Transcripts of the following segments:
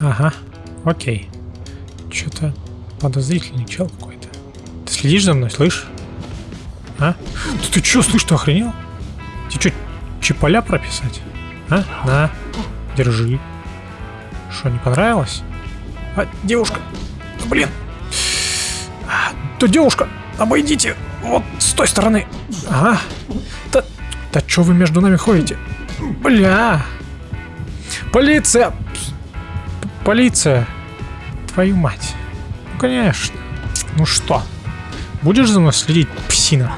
Ага, окей. Что-то подозрительный чел какой-то. Ты следишь за мной, слышь? А? Да ты чё, слышь, ты охренел? Тебе что, чиполя прописать? А? На, держи. Что, не понравилось? А, девушка, блин. А, да девушка, обойдите вот с той стороны. Ага. Да, да что вы между нами ходите? Бля. Полиция. Полиция. Твою мать. Ну, конечно. Ну что? Будешь за мной следить, псина?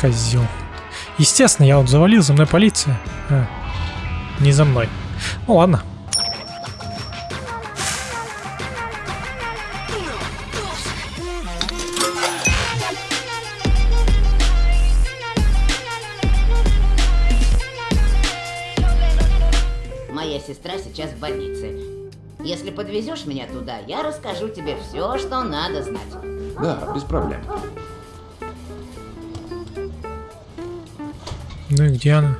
Козел. Естественно, я вот завалил, за мной полиция. А, не за мной. Ну ладно. Сестра сейчас в больнице. Если подвезешь меня туда, я расскажу тебе все, что надо знать. Да, без проблем. Ну и где она?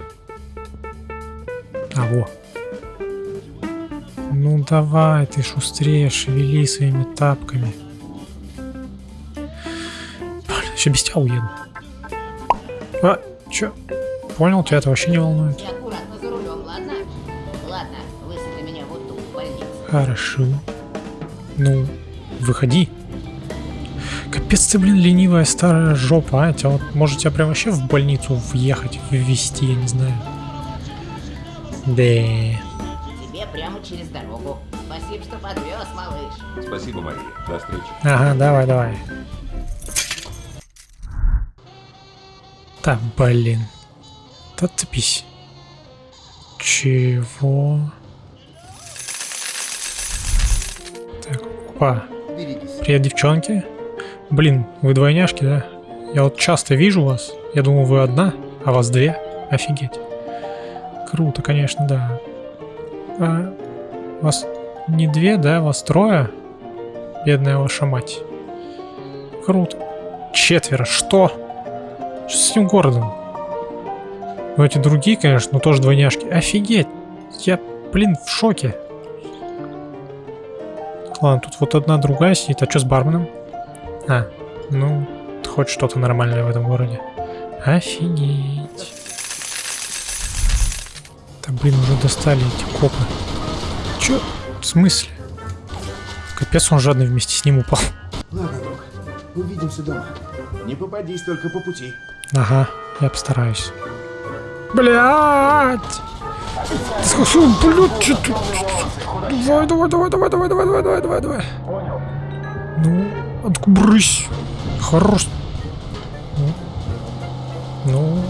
А, во. Ну давай, ты шустрее, шевели своими тапками. Еще без тебя уеду. А, чё? Понял, тебя это вообще не волнует. Хорошо. Ну, выходи. Капец ты, блин, ленивая старая жопа, а? Тебя вот, может, тебя прям вообще в больницу въехать, ввести, я не знаю. Да. Тебе прямо через дорогу. Спасибо, что подвез, малыш. Спасибо, Мария. До встречи. Ага, давай, давай. Так, блин. Да цепись. Чего? Опа. Привет, девчонки. Блин, вы двойняшки, да? Я вот часто вижу вас. Я думал, вы одна, а вас две. Офигеть. Круто, конечно, да. А, вас не две, да? Вас трое? Бедная ваша мать. Круто. Четверо. Что? Что с этим городом? Ну, эти другие, конечно, но тоже двойняшки. Офигеть. Я, блин, в шоке. Ладно, тут вот одна другая сидит. А что с барменом? А, ну, хоть что-то нормальное в этом городе. Офигеть. Да, блин, уже достали эти копы. Чё? В смысле? Капец, он жадный вместе с ним упал. Ладно, друг. Увидимся дома. Не попадись только по пути. Ага, я постараюсь. Блять! Блядь, что ты? Давай, давай, давай, давай, давай, давай, давай, давай, давай, давай. Ну, откубрысь. Хорош. Ну, ну,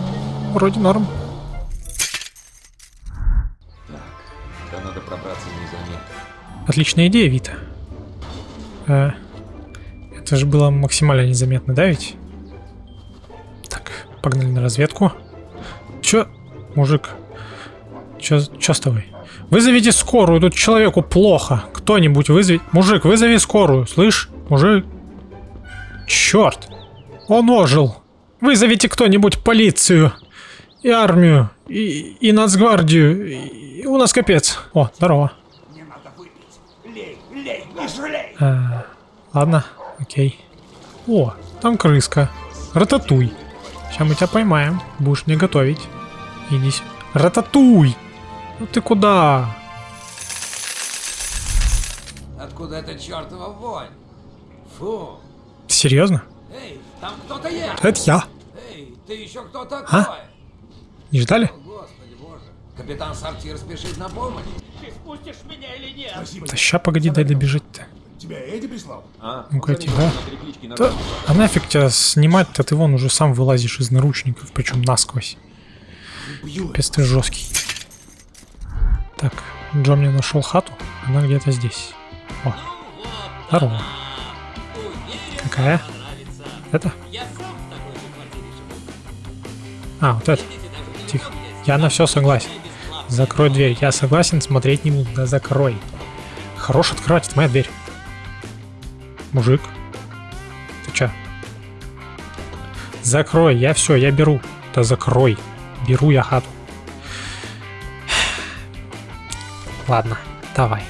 вроде норм. Так, надо пробраться незаметно. Отличная идея, Вита. Э, это же было максимально незаметно, да ведь? Так, погнали на разведку. Чё, мужик? Чё, чё с тобой? Вызовите скорую, тут человеку плохо. Кто-нибудь вызови... Мужик, вызови скорую, слышь? Мужик? Черт! Он ожил. Вызовите кто-нибудь полицию. И армию. И, и нацгвардию. И- у нас капец. О, здорово. А, ладно, окей. О, там крыска. Рататуй. Сейчас мы тебя поймаем. Будешь мне готовить. Иди сюда. Рататуй! Ну ты куда? Откуда эта чертова вонь? Фу. Серьезно? Эй, там кто-то есть. Это я. Эй, ты еще кто такой? А? Не ждали? О, Господи боже. Капитан Сортир спешит на помощь. Спасибо. Да ща погоди, дай добежать-то. Тебя Эдди прислал? А, Ну-ка, Да, а нафиг тебя снимать-то, ты вон уже сам вылазишь из наручников, причем насквозь. Ты жесткий. Так, Джо мне нашел хату, она где-то здесь. О, здорово. Какая? Это? А, вот это. Тихо. Я на все согласен. Закрой дверь. Я согласен, смотреть не буду. Да закрой. Хорош открывать, это моя дверь. Мужик. Ты чё? Закрой, я все, я беру. Да закрой. Беру я хату. Ладно, давай.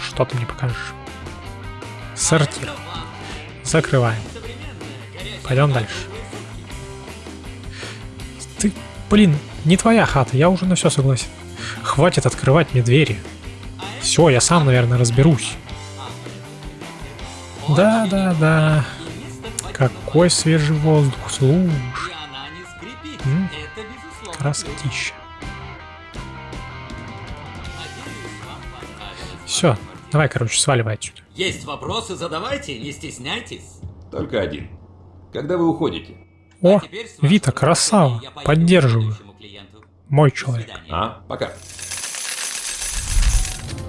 Что ты мне покажешь? Сортир. Закрываем. Пойдем дальше. Ты, блин, не твоя хата, я уже на все согласен. Хватит открывать мне двери. Все, я сам, наверное, разберусь. Да, да, да. Какой свежий воздух, слушай. Красотища. Все, давай, короче, сваливай отсюда. Есть вопросы, задавайте, не стесняйтесь. Только один. Когда вы уходите? О, вашего Вита, красава. Поддерживаю. Мой человек. А, пока.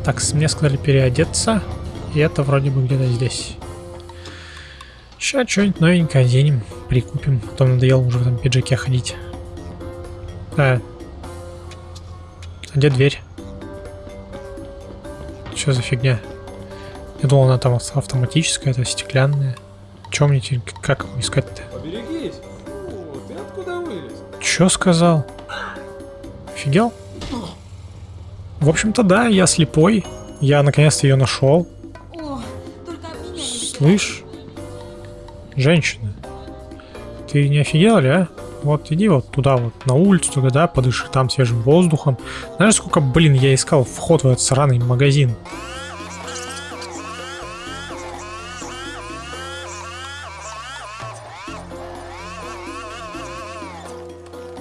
Так, мне сказали переодеться. И это вроде бы где-то здесь. Сейчас что-нибудь новенькое оденем, прикупим. А то надоело уже в этом пиджаке ходить. А, а где дверь? Что за фигня? Я думал, она там ав- автоматическая, это стеклянная. Чем мне теперь, как искать-то? Поберегись. Фу, ты откуда вылез? Чё сказал? Офигел? В общем-то, да, я слепой. Я наконец-то ее нашел. Слышь, женщина, ты не офигела ли, а? Вот иди вот туда вот, на улицу туда, да, подыши там свежим воздухом. Знаешь, сколько, блин, я искал вход в этот сраный магазин?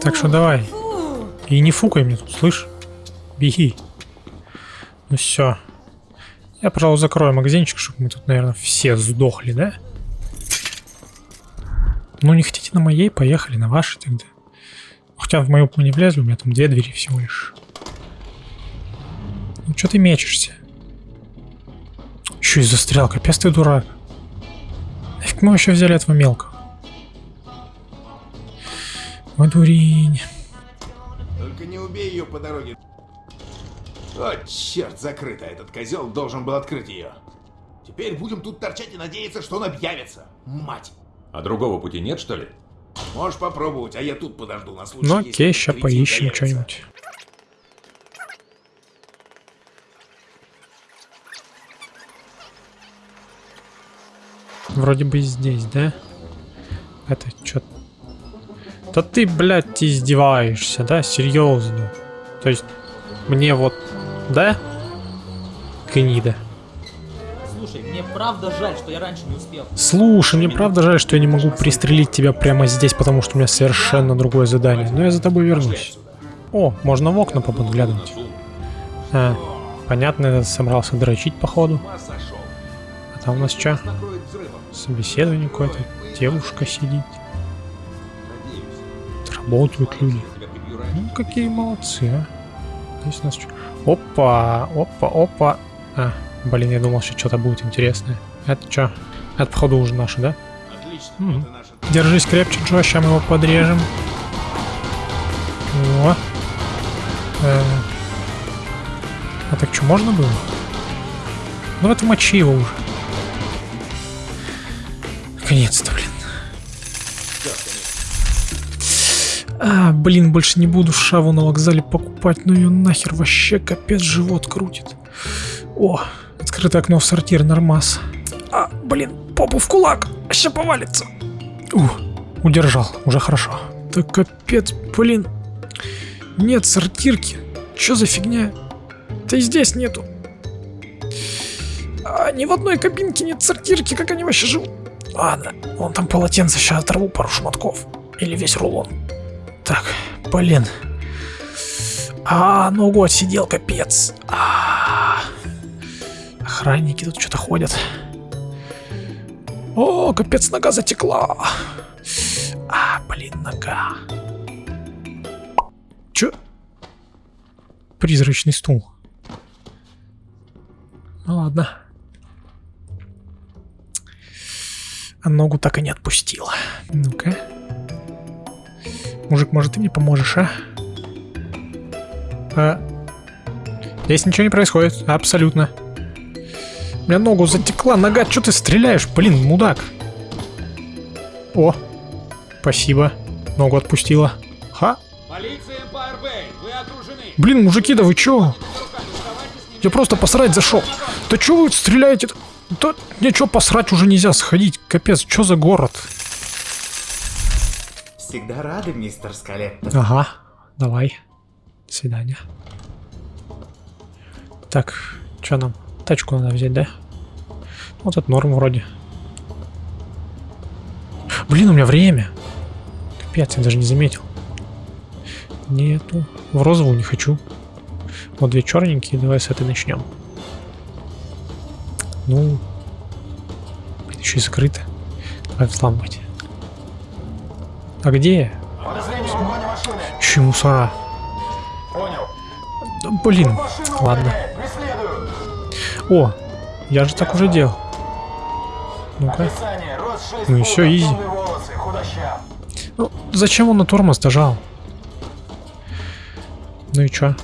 Так что давай. И не фукай мне тут, слышь? Беги. Ну все. Я, пожалуй, закрою магазинчик, чтобы мы тут, наверное, все сдохли, да? Ну, хотите на моей, поехали на вашей тогда. Хотя в мою мы не влезли, у меня там две двери всего лишь. Ну, что ты мечешься? Еще и застрял, капец ты дурак. Нафиг мы вообще взяли этого мелкого? Ой, дурень. Только не убей ее по дороге. О, черт, закрыто. Этот козел должен был открыть ее. Теперь будем тут торчать и надеяться, что он объявится. Мать. А другого пути нет, что ли? Можешь попробовать, а я тут подожду на случай, Ну окей, кретин поищем что-нибудь. Вроде бы здесь, да? Это что? Да ты, блядь, издеваешься, да? Серьезно. То есть, мне вот, да? Гнида. Мне правда жаль, что я раньше не успел. Слушай, мне правда жаль, что я не могу пристрелить тебя прямо здесь, потому что у меня совершенно другое задание. Но я за тобой вернусь. О, можно в окна подглядывать. А, понятно, я собрался дрочить, походу. А там у нас что? Собеседование какое-то. Девушка сидит. Работают люди. Ну, какие молодцы, а. Здесь у нас что? Опа, опа, опа. А, блин, я думал, что что-то будет интересное. Это что? Это, походу, уже наше, да? Отлично. Мгм. Вот и наша Держись крепче, Джо, сейчас мы его подрежем. О. Э. А так что, можно было? Ну это мочи его уже. Наконец-то, блин. А, блин, больше не буду шаву на вокзале покупать, ну ее нахер вообще капец живот крутит. О, открытое окно в сортир, нормас. А, блин, попу в кулак, сейчас повалится. Ух, удержал, уже хорошо. Да капец, блин. Нет сортирки. Чё за фигня? Да и здесь нету. А, ни в одной кабинке нет сортирки, как они вообще живут? Ладно, вон там полотенце, сейчас оторву пару шматков. Или весь рулон. Так, блин. А, ногу отсидел, капец. А, охранники тут что-то ходят. О, капец, нога затекла. А, блин, нога. Чё? Призрачный стул. Ну ладно. А ногу так и не отпустила. Ну-ка. Мужик, может, ты мне поможешь, а? А? Здесь ничего не происходит. Абсолютно. У меня ногу затекла, нога, что ты стреляешь? Блин, мудак. О, спасибо. Ногу отпустила. Ха. Блин, мужики, да вы чё? Я просто посрать зашел. Да чё вы стреляете? Да ничего посрать уже нельзя сходить. Капец, что за город? Всегда рады, мистер Скалетто. Ага, давай. До свидания. Так, что нам? Тачку надо взять, да? Вот это норм вроде. Блин, у меня время. Капец, я даже не заметил. Нету. В розовую не хочу. Вот две черненькие, давай с этой начнем. Ну, блин, еще и закрыто. Давай взламывать. А где? Еще мусора. Да, блин, ладно. О, я же так уже делал. Ну-ка. Ну все, изи. Ну, зачем он на тормоз дожал? Ну и чё?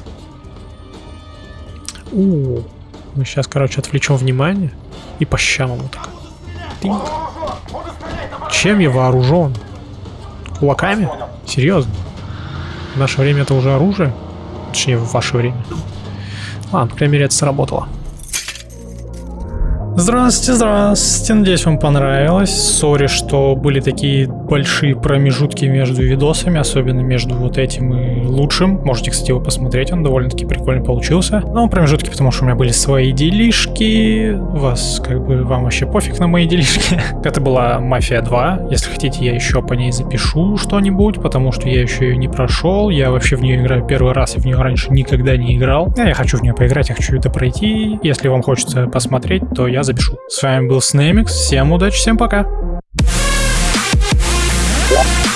У, мы сейчас, короче, отвлечем внимание и по щам ему так. Тынь. Чем я вооружен? Кулаками? Серьезно? В наше время это уже оружие? Точнее, в ваше время. Ладно, по крайней мере, это сработало. Здравствуйте, здравствуйте. Надеюсь, вам понравилось. Sorry, что были такие большие промежутки между видосами, особенно между вот этим и лучшим. Можете, кстати, его посмотреть, он довольно-таки прикольно получился. Но промежутки, потому что у меня были свои делишки. Вас, как бы, вам вообще пофиг на мои делишки. Это была Мафия 2. Если хотите, я еще по ней запишу что-нибудь, потому что я еще ее не прошел. Я вообще в нее играю первый раз, и в нее раньше никогда не играл. Я хочу в нее поиграть, я хочу это пройти. Если вам хочется посмотреть, то я запишу. С вами был Снеймикс, всем удачи, всем пока! Yeah.